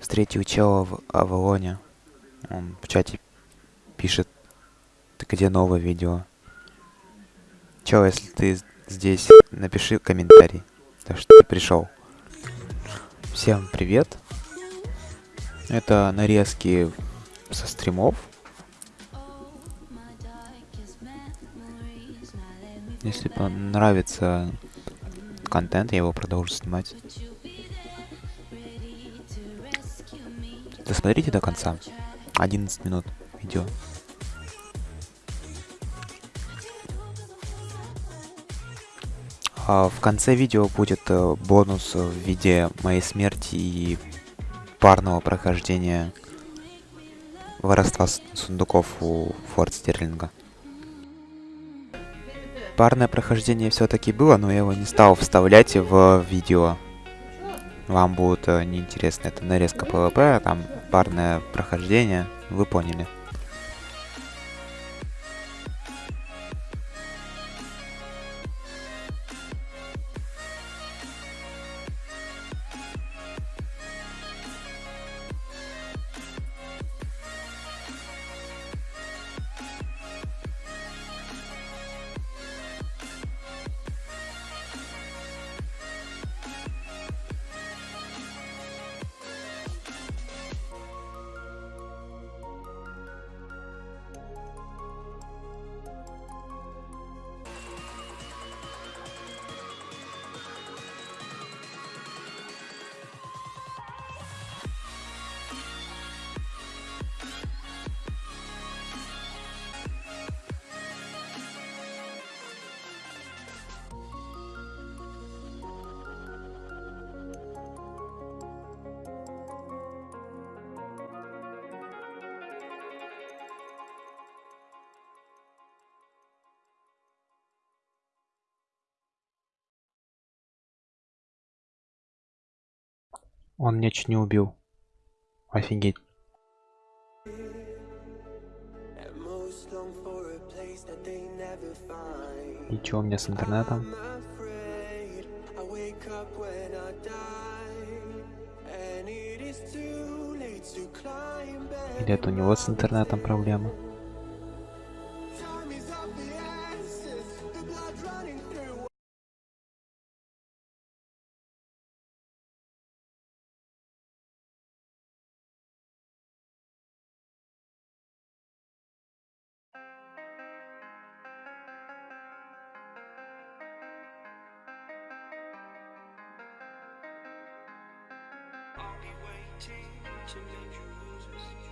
встретил чела в Авалоне. Он в чате пишет, где новое видео? Чел, если ты здесь, напиши комментарий, то что ты пришел. Всем привет. Это нарезки со стримов. Если понравится контент, я его продолжу снимать. Досмотрите до конца. 11 минут видео. А в конце видео будет э, бонус в виде моей смерти и парного прохождения воровства сундуков у Форд Стерлинга. Парное прохождение все-таки было, но я его не стал вставлять в видео. Вам будет э, неинтересно, это нарезка PvP, там парное прохождение, вы поняли. Он меня чуть не убил. Офигеть. Чё у меня с интернетом? Или это у него с интернетом проблема? be waiting to make you lose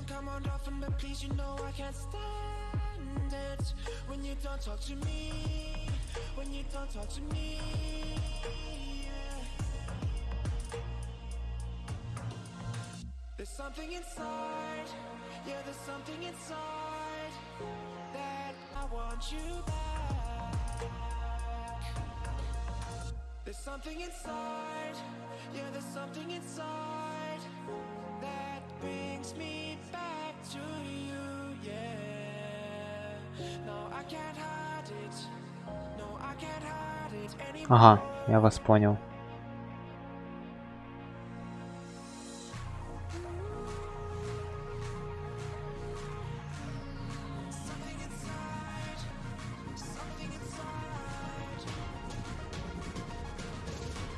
don't come on often, but please, you know I can't stand it When you don't talk to me, when you don't talk to me yeah. There's something inside, yeah, there's something inside That I want you back There's something inside, yeah, there's something inside Ага, я вас понял.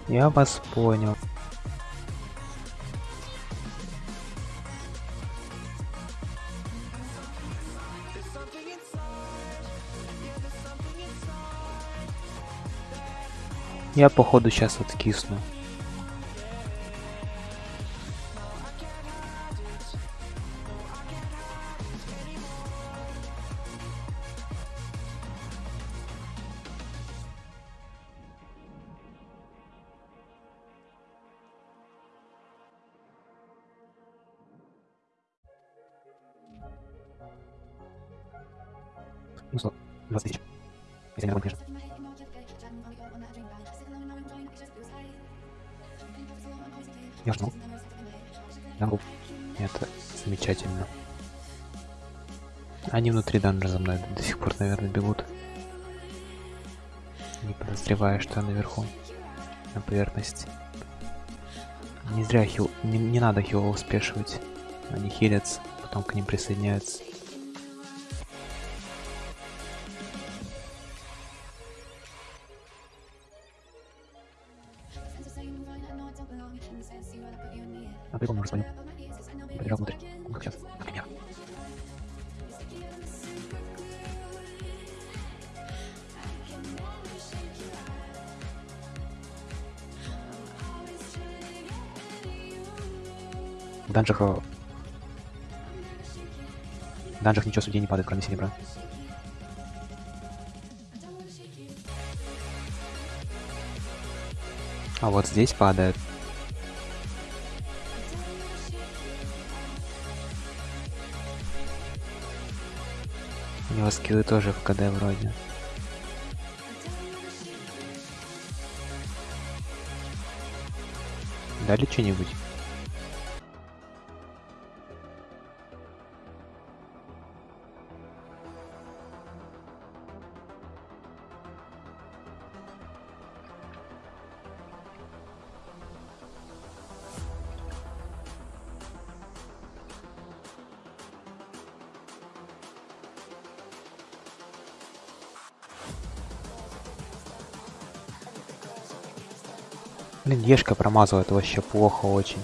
Я вас понял. Я походу сейчас откисну. Ну что, 20 тысяч. Если не конечно. Я жму. Могу. Это замечательно. Они внутри данжа за мной до сих пор, наверное, бегут. Не подозревая, что я наверху. На поверхности. Не зря хил... Не, не надо хилов спешивать. Они хилятся, потом к ним присоединяются. А прикол, может, понял. Побежал внутрь. Ну, сейчас, например. В данжах... э, В данжах ничего судей не падает, кроме серебра. А вот здесь падает. У него скиллы тоже в КД вроде. Дали что-нибудь? Блин, Ешка промазал, это вообще плохо очень.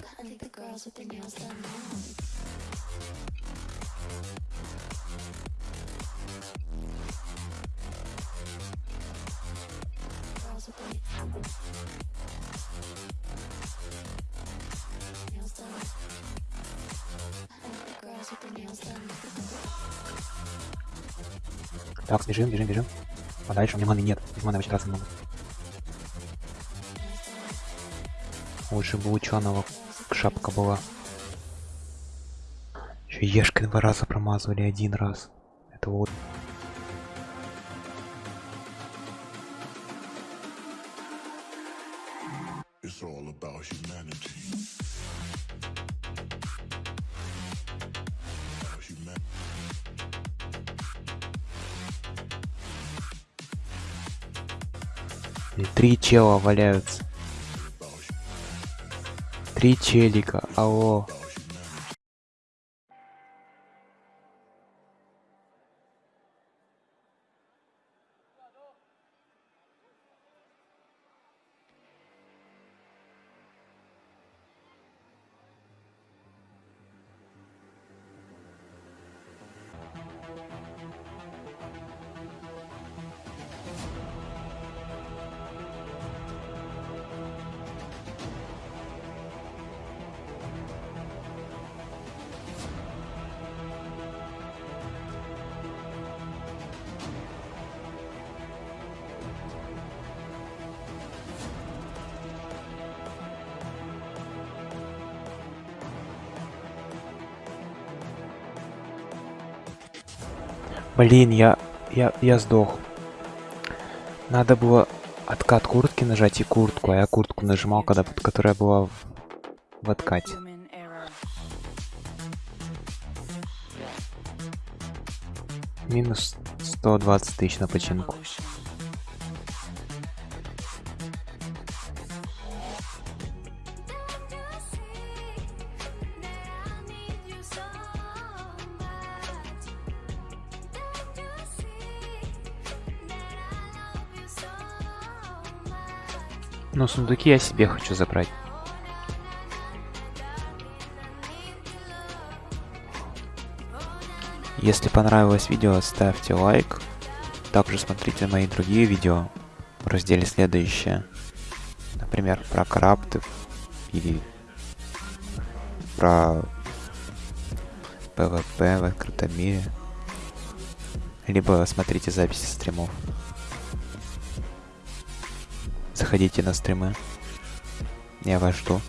Так, бежим, бежим, бежим. А дальше у меня маны нет. Без маны вообще драться не Лучше бы ученого шапка была. Еще Ешкой два раза промазывали один раз. Это вот. It's all about humanity. About human- И три чела валяются. Три челика. Алло. Блин, я, я, я сдох. Надо было откат куртки нажать и куртку, а я куртку нажимал, когда, которая была в, в откате. Минус 120 тысяч на починку. Но сундуки я себе хочу забрать. Если понравилось видео, ставьте лайк. Также смотрите мои другие видео в разделе следующее. Например, про крафты или про ПВП в открытом мире. Либо смотрите записи стримов. Заходите на стримы. Я вас жду.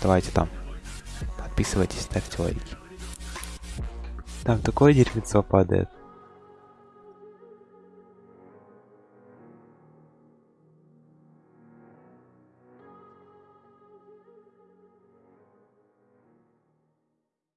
Давайте там. Подписывайтесь, ставьте лайки. Там такое дерьмецо падает.